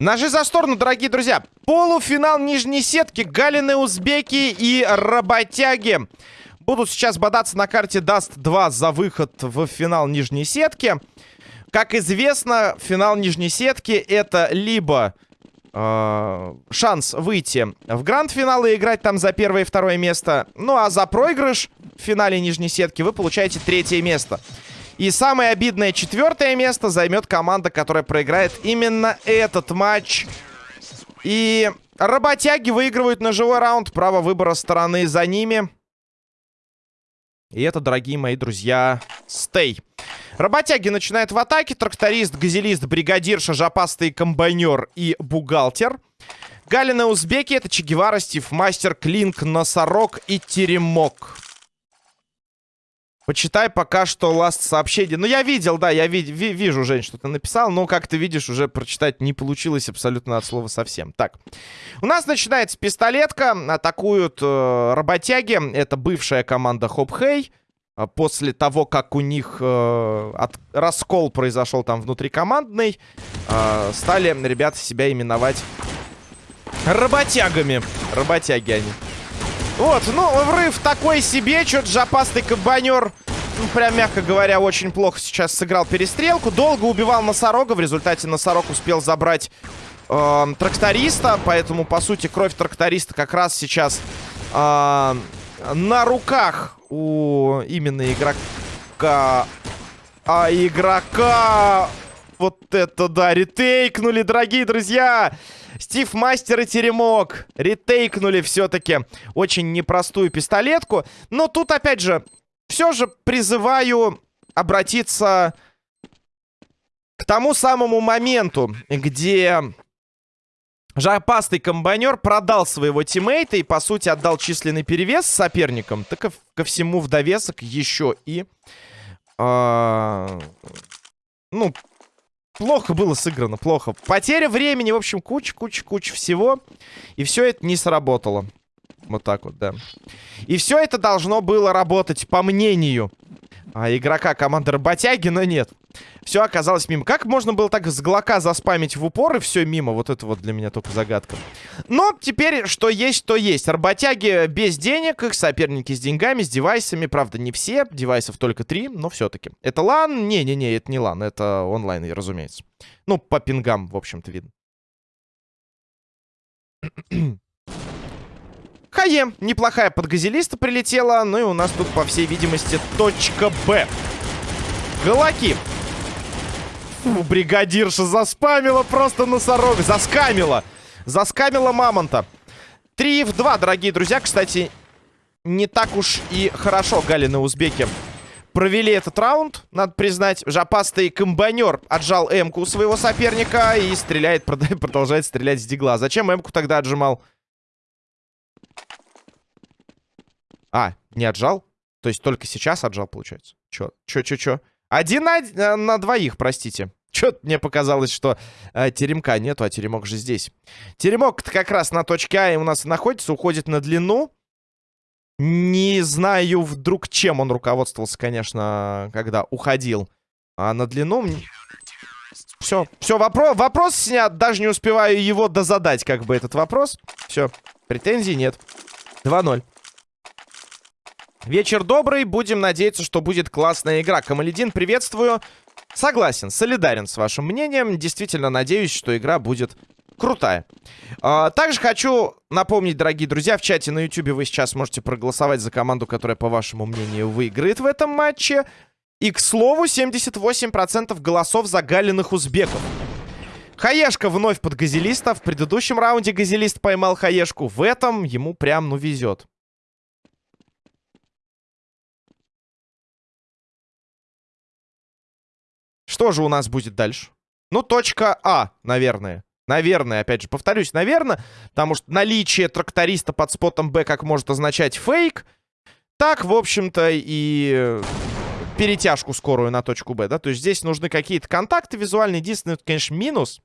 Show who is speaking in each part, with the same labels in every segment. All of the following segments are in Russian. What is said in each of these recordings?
Speaker 1: Ножи за сторону, дорогие друзья. Полуфинал нижней сетки. Галины, узбеки и работяги. Будут сейчас бодаться на карте Dust 2 за выход в финал нижней сетки. Как известно, финал нижней сетки это либо э, шанс выйти в гранд-финал и играть там за первое и второе место. Ну а за проигрыш в финале нижней сетки вы получаете третье место. И самое обидное четвертое место займет команда, которая проиграет именно этот матч. И работяги выигрывают на живой раунд. Право выбора стороны за ними. И это, дорогие мои друзья, стей. Работяги начинают в атаке. Тракторист, газелист, бригадир, шажапастый комбайнер и бухгалтер. Галина Узбеки, это Чегевара, Стив Мастер, Клинк, Носорог и Теремок. Почитай пока что ласт сообщение. Ну, я видел, да, я ви ви вижу, Жень, что ты написал, но, как ты видишь, уже прочитать не получилось абсолютно от слова совсем. Так, у нас начинается пистолетка, атакуют э, работяги, это бывшая команда Хоп Хей. А после того, как у них э, от, раскол произошел там внутрикомандный, э, стали ребята себя именовать работягами. Работяги они. Вот, ну, врыв такой себе. Чё-то жопастый кабанер, ну, прям, мягко говоря, очень плохо сейчас сыграл перестрелку. Долго убивал носорога. В результате носорог успел забрать э, тракториста. Поэтому, по сути, кровь тракториста как раз сейчас э, на руках у именно игрока... А игрока... Вот это да, ретейкнули, дорогие друзья! Стив Мастер и Теремок ретейкнули все-таки очень непростую пистолетку. Но тут, опять же, все же призываю обратиться к тому самому моменту, где жопастый комбайнер продал своего тиммейта и, по сути, отдал численный перевес соперникам. Так ко, всему в довесок еще и... Э, ну, плохо было сыграно, плохо. Потеря времени, в общем, куча-куча-куча всего. И все это не сработало. Вот так вот, да. И все это должно было работать, по мнению а, игрока команды Работяги, но нет. Все оказалось мимо. Как можно было так с глока заспамить в упор и все мимо? Вот это вот для меня только загадка. Но теперь что есть, то есть. Работяги без денег, их соперники с деньгами, с девайсами. Правда, не все. Девайсов только три, но все-таки. Это лан? Не-не-не, это не лан. Это онлайн, разумеется. Ну, по пингам, в общем-то, видно. Хае, неплохая подгазелиста прилетела. Ну и у нас тут, по всей видимости, точка Б. Галаки. Фу, бригадирша заспамила просто носорога. Заскамила. Заскамила мамонта. 3 в 2, дорогие друзья. Кстати, не так уж и хорошо Галины узбеки провели этот раунд, надо признать. Жопастый комбайнер отжал М-ку своего соперника и стреляет, продолжает стрелять с дигла. Зачем М-ку тогда отжимал? А, не отжал? То есть только сейчас отжал, получается? Чё, чё, чё, чё? Один на, э, на двоих, простите. Чё-то мне показалось, что э, теремка нету, а теремок же здесь. теремок как раз на точке А у нас находится, уходит на длину. Не знаю вдруг, чем он руководствовался, конечно, когда уходил. А на длину... Все, все, вопрос, вопрос снят. Даже не успеваю его дозадать, как бы, этот вопрос. Все, претензий нет. 2-0. Вечер добрый, будем надеяться, что будет классная игра. Камаледин, приветствую. Согласен, солидарен с вашим мнением. Действительно надеюсь, что игра будет крутая. А, также хочу напомнить, дорогие друзья, в чате на YouTube вы сейчас можете проголосовать за команду, которая, по вашему мнению, выиграет в этом матче. И, к слову, 78% голосов за галиных узбеков. Хаешка вновь под газелиста. В предыдущем раунде газелист поймал Хаешку. В этом ему прям, ну, везет. Что же у нас будет дальше? Ну, точка А, наверное. Наверное, опять же, повторюсь, наверное. Потому что наличие тракториста под спотом Б как может означать фейк. Так, в общем-то, и перетяжку скорую на точку Б, да? То есть здесь нужны какие-то контакты визуальные. Единственное, конечно, минус.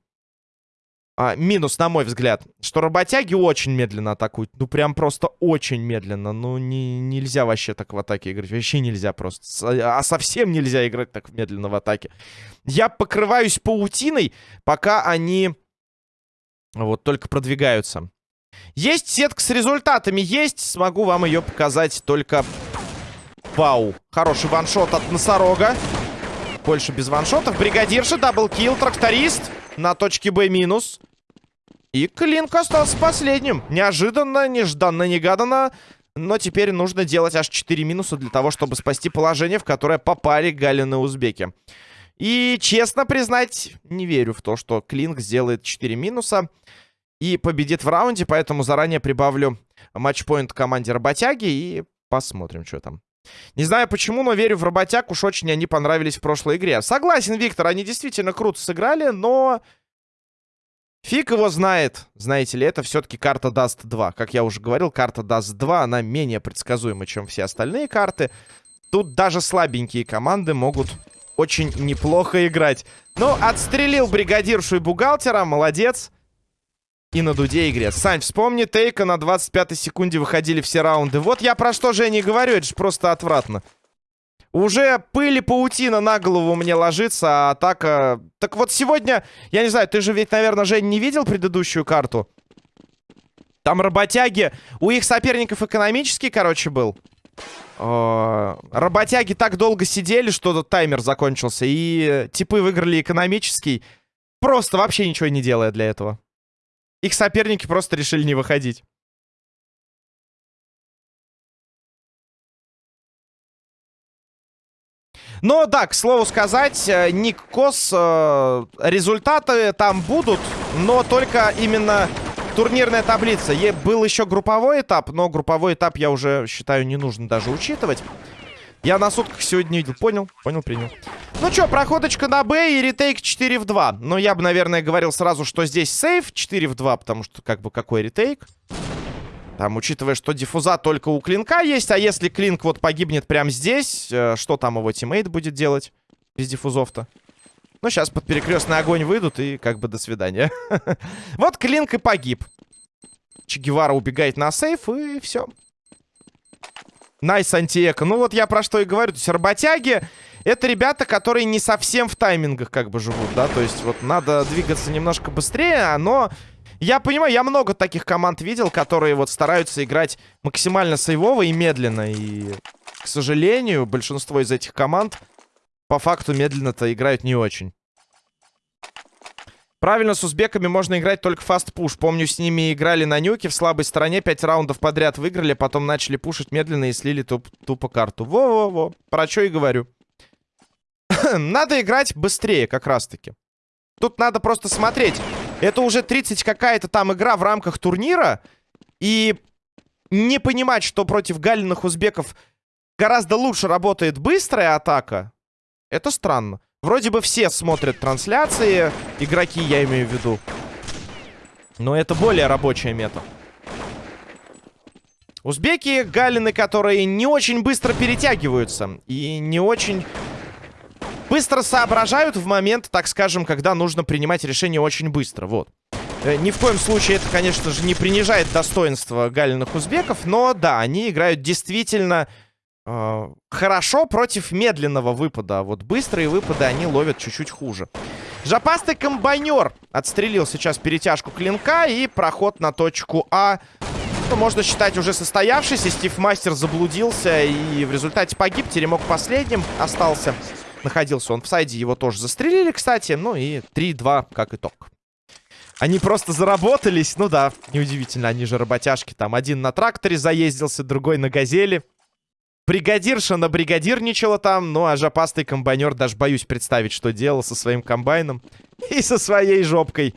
Speaker 1: А, минус, на мой взгляд, что работяги очень медленно атакуют. Ну, прям просто очень медленно. Ну, не, нельзя вообще так в атаке играть. Вообще нельзя просто. А совсем нельзя играть так медленно в атаке. Я покрываюсь паутиной, пока они вот только продвигаются. Есть сетка с результатами, есть. Смогу вам ее показать только... Вау. Хороший ваншот от носорога. Больше без ваншотов. Бригадирша, double kill, тракторист. На точке Б минус. И Клинк остался последним. Неожиданно, нежданно, негаданно. Но теперь нужно делать аж 4 минуса для того, чтобы спасти положение, в которое попали Галины узбеки. И, честно признать, не верю в то, что Клинк сделает 4 минуса и победит в раунде, поэтому заранее прибавлю match point команде Работяги и посмотрим, что там. Не знаю почему, но верю в работяг. Уж очень они понравились в прошлой игре. Согласен, Виктор, они действительно круто сыграли, но... Фиг его знает, знаете ли, это все-таки карта Dust 2. Как я уже говорил, карта Dust 2, она менее предсказуема, чем все остальные карты. Тут даже слабенькие команды могут очень неплохо играть. Ну, отстрелил бригадиршу и бухгалтера, молодец и на дуде игре. Сань, вспомни Тейка на 25-й секунде выходили все раунды. Вот я про что же не говорю, это же просто отвратно. Уже пыль и паутина на голову мне ложится, а атака... Так вот сегодня, я не знаю, ты же ведь, наверное, Жень, не видел предыдущую карту? Там работяги, у их соперников экономический, короче, был. Э работяги так долго сидели, что таймер закончился, и типы выиграли экономический, просто вообще ничего не делая для этого. Их соперники просто решили не выходить. Но да, к слову сказать, э, Ник Кос, э, результаты там будут, но только именно турнирная таблица. Е был еще групповой этап, но групповой этап я уже считаю не нужно даже учитывать. Я на сутках сегодня видел. Понял, понял, принял. Ну что, проходочка на Б и retake 4 в 2. Но я бы, наверное, говорил сразу, что здесь save 4 в 2, потому что, как бы, какой retake? Там, учитывая, что диффуза только у Клинка есть, а если Клинк вот погибнет прямо здесь, э, что там его тиммейт будет делать без диффузов-то? Ну, сейчас под перекрестный огонь выйдут и как бы до свидания. Вот Клинк и погиб. Че убегает на save и все. Nice anti-eco. Ну вот я про что и говорю. То есть работяги это ребята, которые не совсем в таймингах как бы живут, да. То есть вот надо двигаться немножко быстрее, но... Я понимаю, я много таких команд видел, которые вот стараются играть максимально сейвово и медленно. И, к сожалению, большинство из этих команд по факту медленно-то играют не очень. Правильно, с узбеками можно играть только fast push. Помню, с ними играли на нюке в слабой стороне. Пять раундов подряд выиграли, потом начали пушить медленно и слили туп тупо карту. Во-во-во. Про что и говорю. надо играть быстрее, как раз-таки. Тут надо просто смотреть. Это уже 30 какая-то там игра в рамках турнира. И не понимать, что против галиных узбеков гораздо лучше работает быстрая атака, это странно. Вроде бы все смотрят трансляции, игроки, я имею в виду. Но это более рабочая мета. Узбеки, галины, которые не очень быстро перетягиваются. И не очень быстро соображают в момент, так скажем, когда нужно принимать решение очень быстро. Вот. Э, ни в коем случае это, конечно же, не принижает достоинство галиных узбеков. Но да, они играют действительно э, хорошо против медленного выпада. А вот быстрые выпады они ловят чуть-чуть хуже. Жопастый комбайнер отстрелил сейчас перетяжку клинка и проход на точку А. Ну, можно считать уже состоявшийся. Стив Мастер заблудился и в результате погиб. Теремок последним остался. Находился он в сайде, его тоже застрелили, кстати. Ну и 3-2 как итог. Они просто заработались. Ну да, неудивительно, они же работяжки. Там один на тракторе заездился, другой на газели. Бригадирша на бригадирничала там, ну а жопастый комбайнер даже боюсь представить, что делал со своим комбайном и со своей жопкой.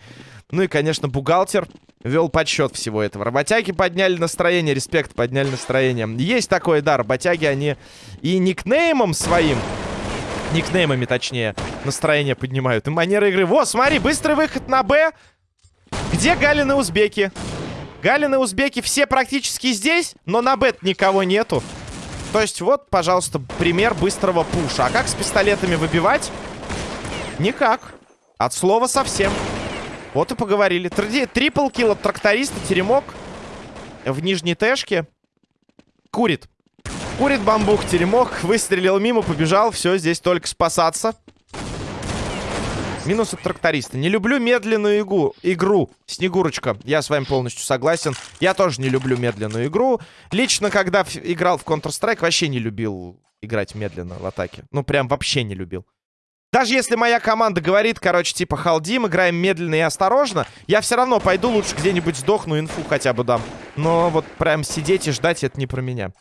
Speaker 1: Ну и, конечно, бухгалтер вел подсчет всего этого. Работяги подняли настроение, респект, подняли настроение. Есть такое, да, работяги, они и никнеймом своим, никнеймами точнее, настроение поднимают. И манера игры. Во, смотри, быстрый выход на Б. Где Галины узбеки? Галины узбеки все практически здесь, но на Б никого нету. То есть вот, пожалуйста, пример быстрого пуша. А как с пистолетами выбивать? Никак. От слова совсем. Вот и поговорили. Три, трипл килл от тракториста. Теремок в нижней тэшке. Курит. Курит бамбук. Теремок выстрелил мимо, побежал. Все, здесь только спасаться. Минус от тракториста. Не люблю медленную игру. игру. Снегурочка, я с вами полностью согласен. Я тоже не люблю медленную игру. Лично, когда играл в Counter-Strike, вообще не любил играть медленно в атаке. Ну, прям вообще не любил. Даже если моя команда говорит, короче, типа, халдим, играем медленно и осторожно, я все равно пойду лучше где-нибудь сдохну, инфу хотя бы дам. Но вот прям сидеть и ждать, это не про меня.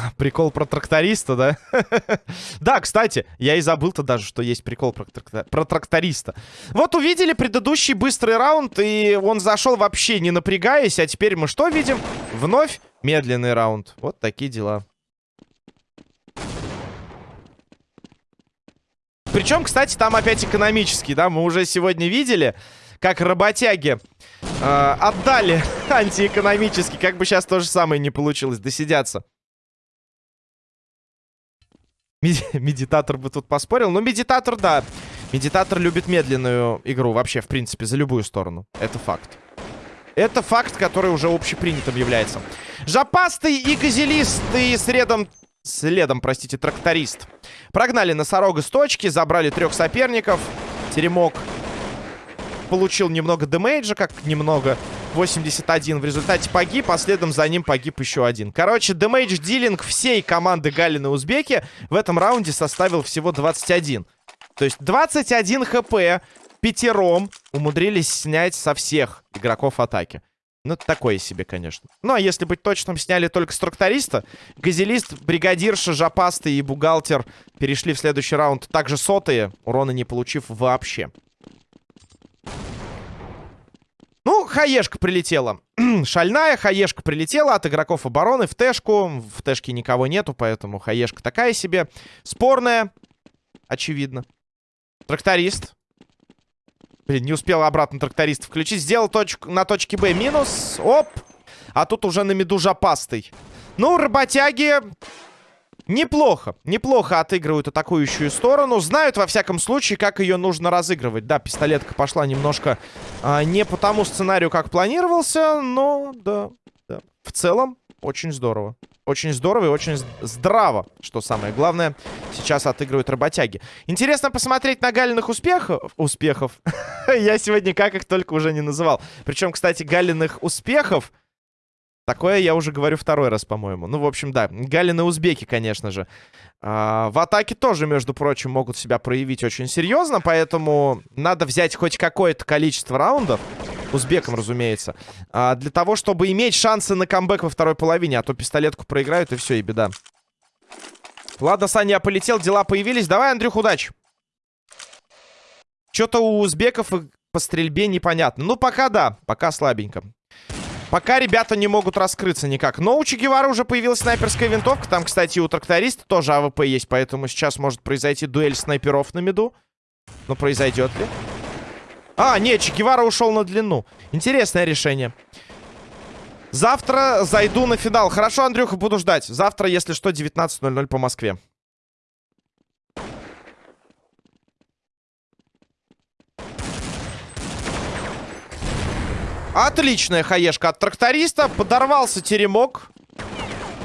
Speaker 1: Прикол про тракториста, да? да, кстати, я и забыл-то даже, что есть прикол про, трактор... про тракториста. Вот увидели предыдущий быстрый раунд, и он зашел вообще не напрягаясь, а теперь мы что видим? Вновь медленный раунд. Вот такие дела. Причем, кстати, там опять экономический, да? Мы уже сегодня видели, как работяги э, отдали антиэкономический. Как бы сейчас то же самое не получилось, досидяться. Медитатор бы тут поспорил. Но медитатор, да. Медитатор любит медленную игру вообще, в принципе, за любую сторону. Это факт. Это факт, который уже общепринятым является. Жопастый и газелист и средом... Следом, простите, тракторист. Прогнали носорога с точки, забрали трех соперников. Теремок получил немного демейджа, как немного. 81 в результате погиб, а следом за ним погиб еще один. Короче, демейдж дилинг всей команды Галины Узбеки в этом раунде составил всего 21. То есть 21 хп пятером умудрились снять со всех игроков атаки. Ну, такое себе, конечно. Ну, а если быть точным, сняли только с тракториста. Газелист, бригадирша, жопастый и бухгалтер перешли в следующий раунд также сотые, урона не получив вообще. Ну, хаешка прилетела. Шальная хаешка прилетела от игроков обороны в тэшку. В тэшке никого нету, поэтому хаешка такая себе. Спорная, очевидно. Тракторист. Блин, не успел обратно тракторист включить. Сделал точку на точке Б минус. Оп. А тут уже на меду жопастый. Ну, работяги Неплохо, неплохо отыгрывают атакующую сторону. Знают, во всяком случае, как ее нужно разыгрывать. Да, пистолетка пошла немножко а, не по тому сценарию, как планировался, но да, да. В целом, очень здорово. Очень здорово и очень здраво, что самое главное, сейчас отыгрывают работяги. Интересно посмотреть на Галиных успехов. Успехов. Я сегодня как их только уже не называл. Причем, кстати, Галиных успехов Такое я уже говорю второй раз, по-моему. Ну, в общем, да. Галины узбеки, конечно же. А, в атаке тоже, между прочим, могут себя проявить очень серьезно, поэтому надо взять хоть какое-то количество раундов. Узбекам, разумеется. А, для того, чтобы иметь шансы на камбэк во второй половине, а то пистолетку проиграют, и все, и беда. Ладно, Саня, я полетел, дела появились. Давай, Андрюх, удачи. Что-то у узбеков по стрельбе непонятно. Ну, пока да, пока слабенько. Пока ребята не могут раскрыться никак. Но у Че Гевара уже появилась снайперская винтовка. Там, кстати, у тракториста тоже АВП есть. Поэтому сейчас может произойти дуэль снайперов на меду. Но произойдет ли? А, нет, Че Гевара ушел на длину. Интересное решение. Завтра зайду на финал. Хорошо, Андрюха, буду ждать. Завтра, если что, 19.00 по Москве. Отличная хаешка от тракториста. Подорвался теремок.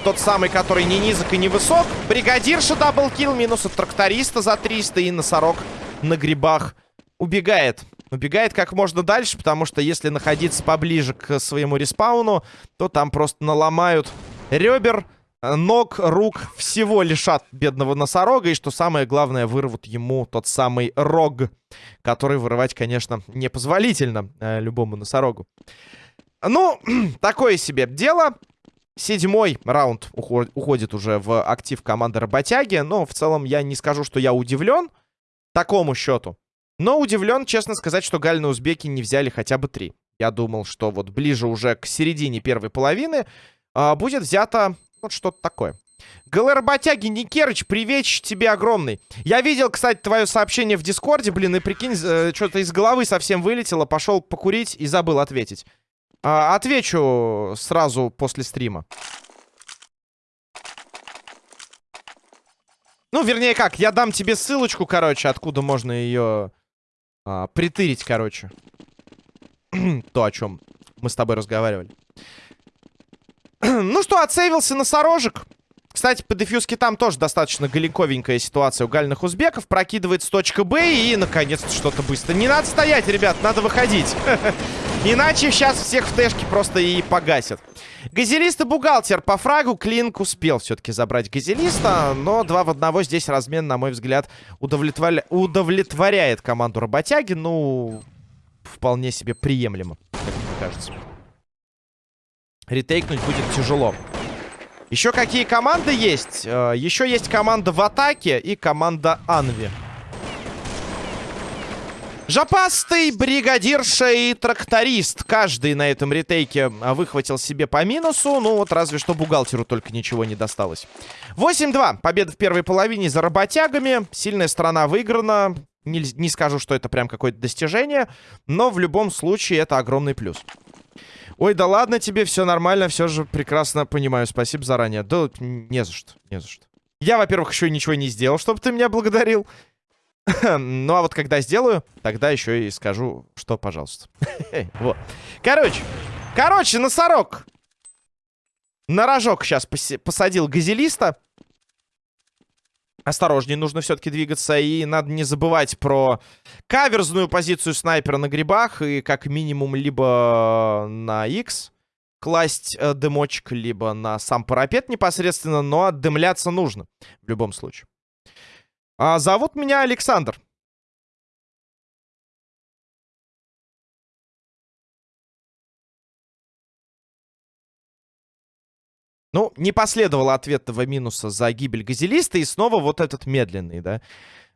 Speaker 1: Тот самый, который не низок и не высок. Бригадирша double kill. Минус от тракториста за 300. И носорог на грибах убегает. Убегает как можно дальше, потому что если находиться поближе к своему респауну, то там просто наломают ребер ног, рук, всего лишат бедного носорога. И что самое главное, вырвут ему тот самый рог, который вырывать, конечно, непозволительно э, любому носорогу. Ну, такое себе дело. Седьмой раунд уход уходит уже в актив команды Работяги. Но в целом я не скажу, что я удивлен такому счету. Но удивлен, честно сказать, что Гальны Узбеки не взяли хотя бы три. Я думал, что вот ближе уже к середине первой половины э, будет взято вот что-то такое. ГЛ Работяги, Никерыч, привеч тебе огромный. Я видел, кстати, твое сообщение в Дискорде, блин, и прикинь, э, что-то из головы совсем вылетело. Пошел покурить и забыл ответить. А, отвечу сразу после стрима. Ну, вернее как, я дам тебе ссылочку, короче, откуда можно ее а, притырить, короче. То, о чем мы с тобой разговаривали. ну что, отсейвился носорожек. Кстати, по дефьюзке там тоже достаточно галиковенькая ситуация у гальных узбеков. Прокидывает точка Б и, наконец-то, что-то быстро. Не надо стоять, ребят, надо выходить. Иначе сейчас всех в тэшке просто и погасят. Газелист и бухгалтер по фрагу. Клинк успел все-таки забрать газелиста. Но два в одного здесь размен, на мой взгляд, удовлетворя... удовлетворяет команду работяги. Ну, вполне себе приемлемо, как мне кажется. Ретейкнуть будет тяжело. Еще какие команды есть? Э, Еще есть команда в атаке и команда Анви. Жопастый, бригадирша и тракторист. Каждый на этом ретейке а, выхватил себе по минусу. Ну вот разве что бухгалтеру только ничего не досталось. 8-2. Победа в первой половине за работягами. Сильная сторона выиграна. Не, не скажу, что это прям какое-то достижение. Но в любом случае это огромный плюс. Ой, да ладно тебе, все нормально, все же прекрасно понимаю. Спасибо заранее. Да не за что, не за что. Я, во-первых, еще ничего не сделал, чтобы ты меня благодарил. ну, а вот когда сделаю, тогда еще и скажу, что, пожалуйста. вот. Короче, короче, носорог. На рожок сейчас посадил газелиста. Осторожнее, нужно все-таки двигаться. И надо не забывать про каверзную позицию снайпера на грибах. И как минимум либо на X класть э, дымочек, либо на сам парапет непосредственно. Но отдымляться нужно в любом случае. А, зовут меня Александр. Ну, не последовало ответного минуса за гибель газелиста. И снова вот этот медленный, да.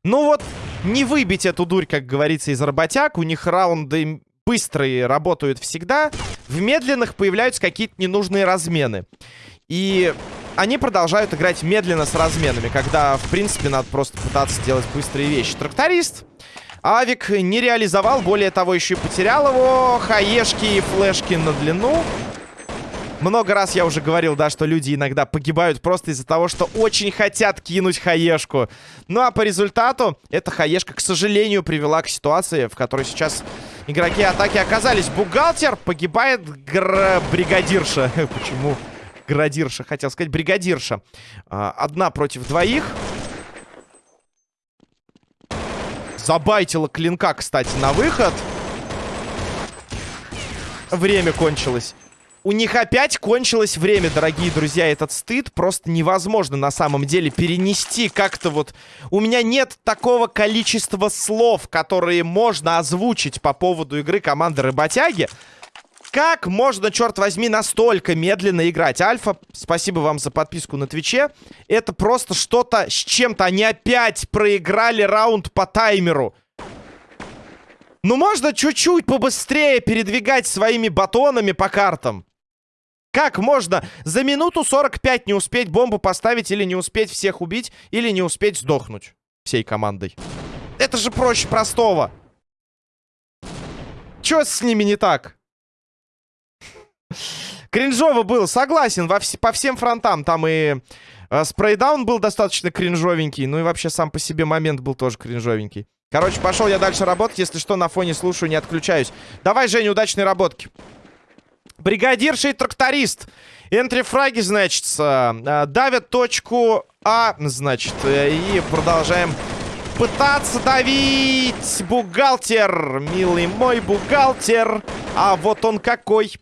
Speaker 1: Ну вот, не выбить эту дурь, как говорится, из работяг. У них раунды быстрые работают всегда. В медленных появляются какие-то ненужные размены. И они продолжают играть медленно с разменами. Когда, в принципе, надо просто пытаться делать быстрые вещи. Тракторист. Авик не реализовал. Более того, еще и потерял его. Хаешки и флешки на длину. Много раз я уже говорил, да, что люди иногда погибают просто из-за того, что очень хотят кинуть хаешку. Ну а по результату эта хаешка, к сожалению, привела к ситуации, в которой сейчас игроки атаки оказались. Бухгалтер погибает гр... бригадирша. Почему? Градирша, хотел сказать, бригадирша. А, одна против двоих. Забайтила клинка, кстати, на выход. Время кончилось. У них опять кончилось время, дорогие друзья. Этот стыд просто невозможно на самом деле перенести как-то вот... У меня нет такого количества слов, которые можно озвучить по поводу игры команды Рыботяги. Как можно, черт возьми, настолько медленно играть? Альфа, спасибо вам за подписку на Твиче. Это просто что-то с чем-то. Они опять проиграли раунд по таймеру. Ну, можно чуть-чуть побыстрее передвигать своими батонами по картам. Как можно за минуту 45 не успеть бомбу поставить или не успеть всех убить, или не успеть сдохнуть всей командой? Это же проще простого. Чё с ними не так? Кринжово было, согласен, во вс по всем фронтам. Там и э, спрейдаун был достаточно кринжовенький, ну и вообще сам по себе момент был тоже кринжовенький. Короче, пошел я дальше работать. Если что, на фоне слушаю, не отключаюсь. Давай, Женя, удачной работки. Бригадирша и тракторист. Энтрифраги, значит, э, давят точку А, значит, э, и продолжаем пытаться давить. Бухгалтер, милый мой бухгалтер. А вот он какой.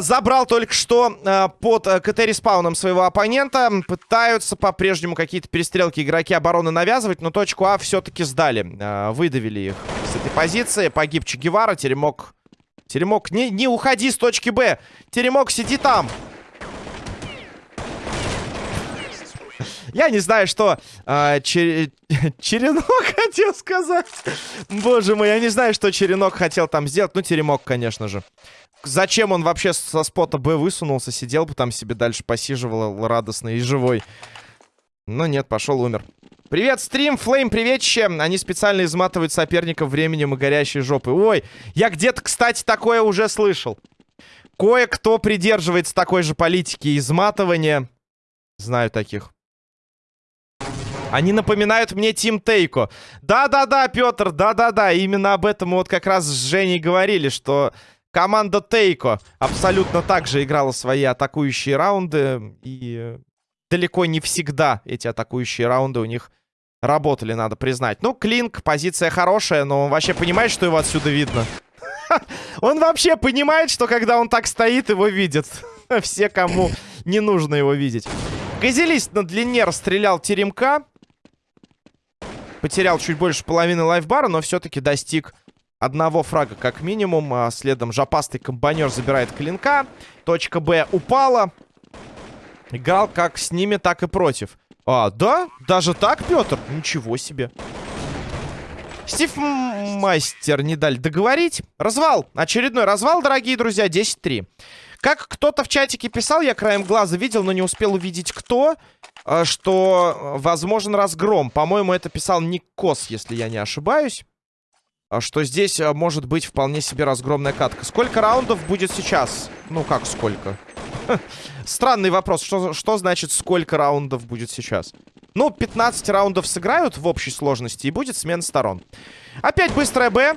Speaker 1: Забрал только что под КТ-респауном своего оппонента. Пытаются по-прежнему какие-то перестрелки игроки обороны навязывать, но точку А все-таки сдали. Выдавили их с этой позиции. Погиб Че Гевара, Теремок Теремок, не, не уходи с точки Б. Теремок, сиди там. Я не знаю, что э, чер... Черенок хотел сказать. Боже мой, я не знаю, что Черенок хотел там сделать. Ну, Теремок, конечно же. Зачем он вообще со спота Б высунулся, сидел бы там себе дальше посиживал радостный и живой. Но нет, пошел, умер. Привет, стрим, флейм, приветище. Они специально изматывают соперников временем и горящей жопы. Ой, я где-то, кстати, такое уже слышал. Кое-кто придерживается такой же политики изматывания. Знаю таких. Они напоминают мне Тим Тейко. Да-да-да, Петр, да-да-да. Именно об этом мы вот как раз с Женей говорили, что команда Тейко абсолютно так же играла свои атакующие раунды. И далеко не всегда эти атакующие раунды у них работали, надо признать. Ну, Клинк, позиция хорошая, но он вообще понимает, что его отсюда видно. Он вообще понимает, что когда он так стоит, его видят. Все, кому не нужно его видеть. Газелист на длине расстрелял теремка. Потерял чуть больше половины лайфбара, но все-таки достиг одного фрага как минимум. А следом жопастый комбайнер забирает клинка. Точка Б упала. Играл как с ними, так и против. А, да? Даже так, Петр? Ничего себе. Стив Мастер не дали договорить. Развал. Очередной развал, дорогие друзья. 10-3. Как кто-то в чатике писал, я краем глаза видел, но не успел увидеть кто, э, что возможен разгром. По-моему, это писал Ник Кос, если я не ошибаюсь. А что здесь э, может быть вполне себе разгромная катка. Сколько раундов будет сейчас? Ну, как сколько? Странный вопрос. Что, что значит, сколько раундов будет сейчас? Ну, 15 раундов сыграют в общей сложности, и будет смена сторон. Опять быстрая Б.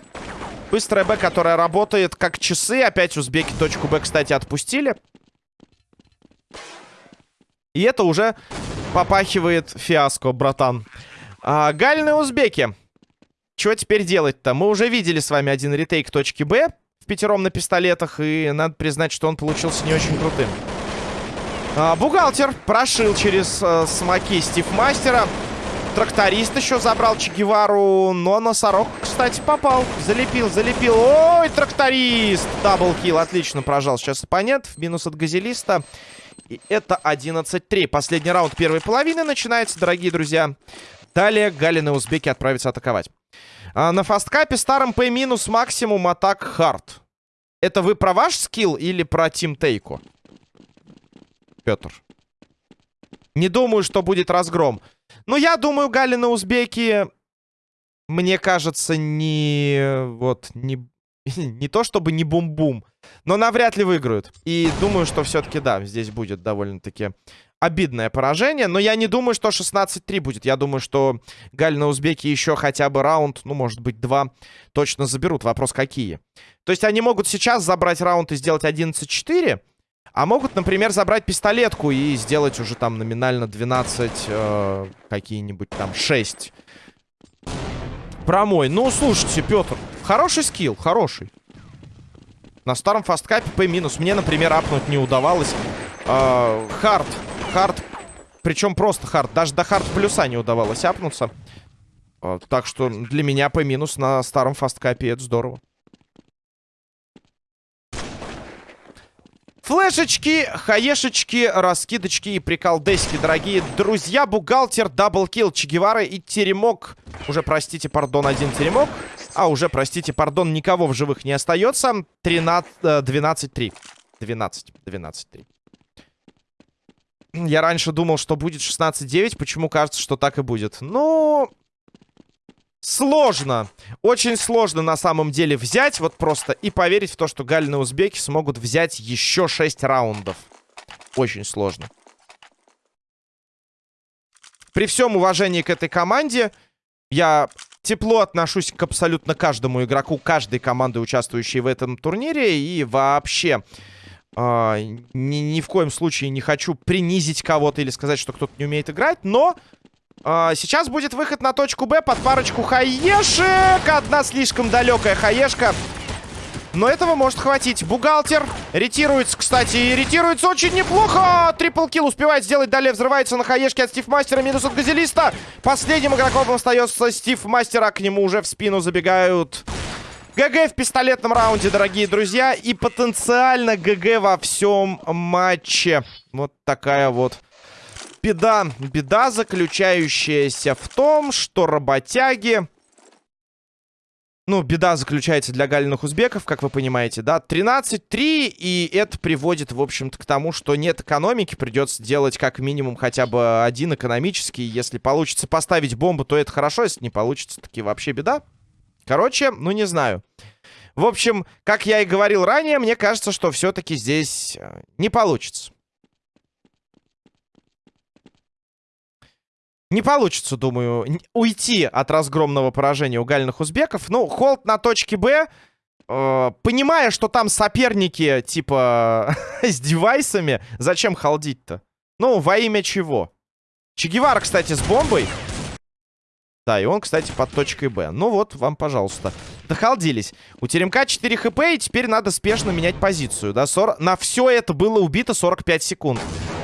Speaker 1: Быстрая Б, которая работает как часы. Опять узбеки точку Б, кстати, отпустили. И это уже попахивает фиаско, братан. А, гальные узбеки. Чего теперь делать-то? Мы уже видели с вами один ретейк точки Б пятером на пистолетах. И надо признать, что он получился не очень крутым. А, бухгалтер прошил через а, смоки Стив Мастера. Тракторист еще забрал Чегевару, но носорог, кстати, попал. Залепил, залепил. Ой, тракторист! Даблкил, отлично прожал сейчас оппонент. Минус от газелиста. И это 11-3. Последний раунд первой половины начинается, дорогие друзья. Далее Галин и Узбеки отправятся атаковать. А на фасткапе старом P максимум атак хард. Это вы про ваш скилл или про Тим Тейку? Петр. Не думаю, что будет разгром. Но я думаю, Галина Узбеки, мне кажется, не... Вот, не... Не то чтобы не бум-бум, но навряд ли выиграют. И думаю, что все-таки, да, здесь будет довольно-таки обидное поражение. Но я не думаю, что 16-3 будет. Я думаю, что Галина Узбеки еще хотя бы раунд, ну, может быть, два точно заберут. Вопрос, какие. То есть они могут сейчас забрать раунд и сделать 11-4, а могут, например, забрать пистолетку и сделать уже там номинально 12, э, какие-нибудь там 6. Промой. Ну, слушайте, Петр, хороший скилл, хороший. На старом фасткапе P. Мне, например, апнуть не удавалось. Э, хард. Hard. Причем просто hard. Даже до hard плюса не удавалось апнуться. Э, так что для меня P минус на старом фасткапе это здорово. Флешечки, хаешечки, раскидочки и приколдеськи, дорогие друзья. Бухгалтер, double kill, Чегевара и Теремок. Уже, простите, пардон, один Теремок. А, уже, простите, пардон, никого в живых не остается. 13, 12-3. 12, 12-3. Я раньше думал, что будет 16-9. Почему кажется, что так и будет? Ну, Сложно. Очень сложно на самом деле взять вот просто и поверить в то, что Галины узбеки смогут взять еще 6 раундов. Очень сложно. При всем уважении к этой команде, я тепло отношусь к абсолютно каждому игроку, каждой команды, участвующей в этом турнире. И вообще э, ни, ни в коем случае не хочу принизить кого-то или сказать, что кто-то не умеет играть. Но а, сейчас будет выход на точку Б под парочку хаешек. Одна слишком далекая хаешка. Но этого может хватить. Бухгалтер ретируется, кстати, и ретируется очень неплохо. Трипл килл успевает сделать. Далее взрывается на хаешке от Стив Мастера. Минус от Газелиста. Последним игроком остается Стив Мастера. К нему уже в спину забегают... ГГ в пистолетном раунде, дорогие друзья. И потенциально ГГ во всем матче. Вот такая вот беда. Беда, заключающаяся в том, что работяги... Ну, беда заключается для галиных узбеков, как вы понимаете, да. 13-3, и это приводит, в общем-то, к тому, что нет экономики. Придется делать как минимум хотя бы один экономический. Если получится поставить бомбу, то это хорошо. Если не получится, таки вообще беда. Короче, ну не знаю. В общем, как я и говорил ранее, мне кажется, что все-таки здесь э, не получится. Не получится, думаю, уйти от разгромного поражения у гальных узбеков. Ну, холд на точке Б, э, понимая, что там соперники, типа, с девайсами, зачем холдить-то? Ну, во имя чего? Че Гевара, кстати, с бомбой. Да, и он, кстати, под точкой Б. Ну вот, вам, пожалуйста. Дохалдились. У Теремка 4 хп, и теперь надо спешно менять позицию. Да, 40... На все это было убито 45 секунд.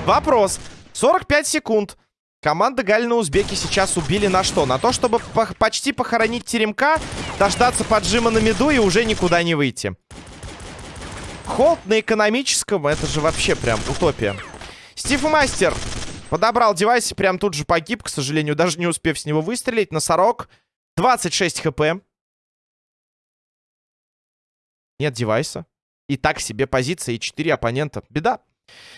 Speaker 1: Вопрос. 45 секунд. Команда Галина Узбеки сейчас убили на что? На то, чтобы по почти похоронить Теремка, дождаться поджима на меду и уже никуда не выйти. Холд на экономическом, это же вообще прям утопия. Стив Мастер подобрал девайс прям тут же погиб, к сожалению, даже не успев с него выстрелить. Носорог, 26 хп. Нет девайса. И так себе позиция и 4 оппонента. Беда.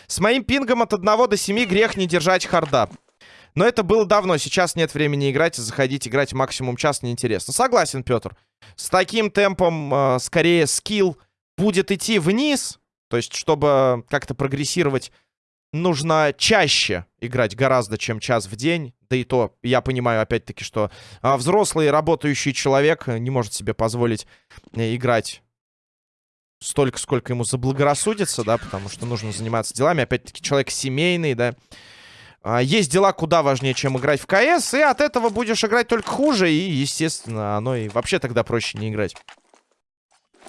Speaker 1: С моим пингом от 1 до 7 грех не держать харда. Но это было давно, сейчас нет времени играть, заходить играть максимум час неинтересно. Согласен, Петр. С таким темпом, э, скорее, скилл будет идти вниз. То есть, чтобы как-то прогрессировать, нужно чаще играть гораздо, чем час в день. Да и то, я понимаю, опять-таки, что э, взрослый работающий человек не может себе позволить э, играть столько, сколько ему заблагорассудится, да, потому что нужно заниматься делами. Опять-таки, человек семейный, да. А, есть дела куда важнее, чем играть в КС, и от этого будешь играть только хуже, и, естественно, оно и вообще тогда проще не играть.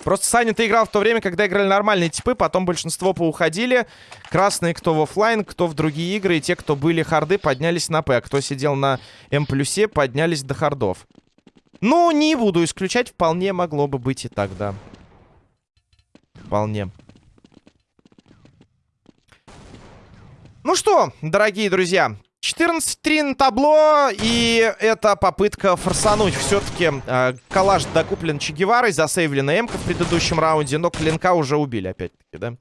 Speaker 1: Просто Саня, ты играл в то время, когда играли нормальные типы, потом большинство поуходили. Красные кто в офлайн, кто в другие игры, и те, кто были харды, поднялись на П, а кто сидел на М плюсе, поднялись до хардов. Ну, не буду исключать, вполне могло бы быть и так, да. Вполне. Ну что, дорогие друзья, 14-3 на табло, и это попытка форсануть. Все-таки э, коллаж докуплен Че Геварой, засейвлена Эмка в предыдущем раунде, но клинка уже убили опять-таки, да?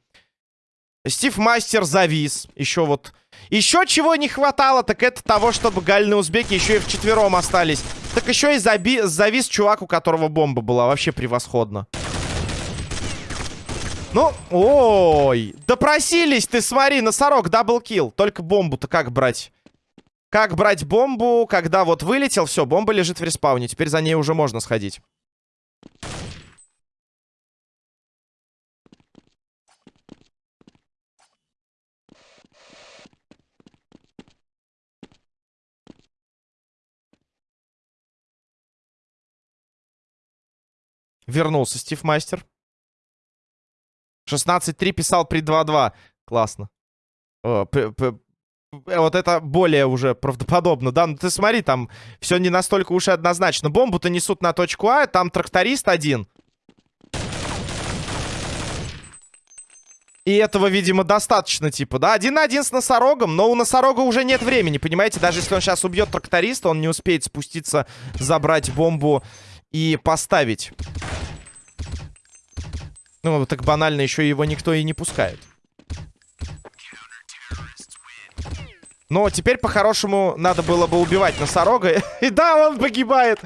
Speaker 1: Стив Мастер завис. Еще вот... Еще чего не хватало, так это того, чтобы гальные узбеки еще и вчетвером остались. Так еще и заби... завис чувак, у которого бомба была. Вообще превосходно. Ну, ой, допросились ты, смотри, носорог, double kill. Только бомбу-то как брать? Как брать бомбу, когда вот вылетел, все, бомба лежит в респауне. Теперь за ней уже можно сходить. Вернулся Стив Мастер. 16-3 писал при 2-2. Классно. О, вот это более уже правдоподобно, да? Ну ты смотри, там все не настолько уж и однозначно. Бомбу-то несут на точку А, там тракторист один. И этого, видимо, достаточно, типа, да? Один на один с носорогом, но у носорога уже нет времени, понимаете? Даже если он сейчас убьет тракториста, он не успеет спуститься, забрать бомбу и поставить. Ну, так банально еще его никто и не пускает. Но теперь, по-хорошему, надо было бы убивать носорога. И да, он погибает.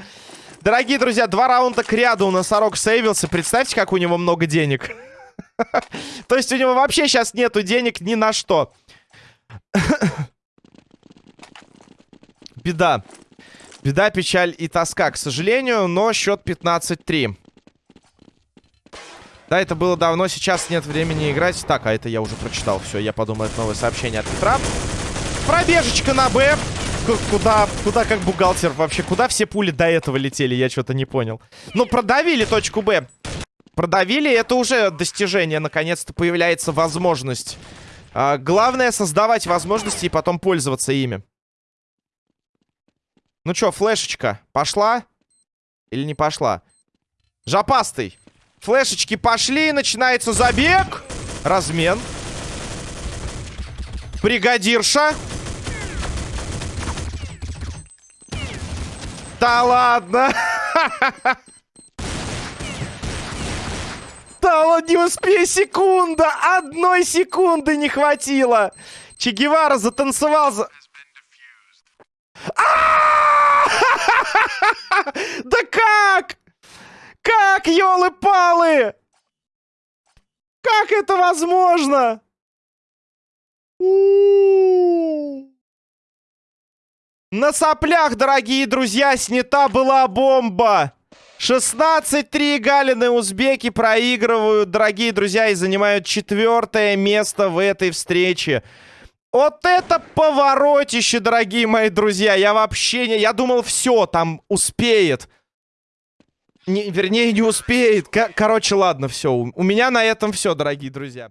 Speaker 1: Дорогие друзья, два раунда к ряду носорог сейвился. Представьте, как у него много денег. То есть у него вообще сейчас нету денег ни на что. Беда. Беда, печаль и тоска, к сожалению. Но счет 15-3. Да, это было давно, сейчас нет времени играть. Так, а это я уже прочитал. Все, я подумал, это новое сообщение от Петра. Пробежечка на Б. Куда, куда как бухгалтер вообще? Куда все пули до этого летели? Я что-то не понял. Ну, продавили точку Б. Продавили, это уже достижение. Наконец-то появляется возможность. А, главное создавать возможности и потом пользоваться ими. Ну что, флешечка, пошла? Или не пошла? Жопастый. Флешечки пошли, начинается забег. Размен. Бригадирша. Да ладно. Да ладно, не успей, секунда. Одной секунды не хватило. Че Гевара затанцевал за... Да как? Как Как, елы-палы? Как это возможно? На соплях, дорогие друзья, снята была бомба. 16-3 Галины узбеки проигрывают, дорогие друзья, и занимают четвертое место в этой встрече. Вот это поворотище, дорогие мои друзья. Я вообще не... Я думал, все, там успеет. Не, вернее, не успеет. Короче, ладно, все. У меня на этом все, дорогие друзья.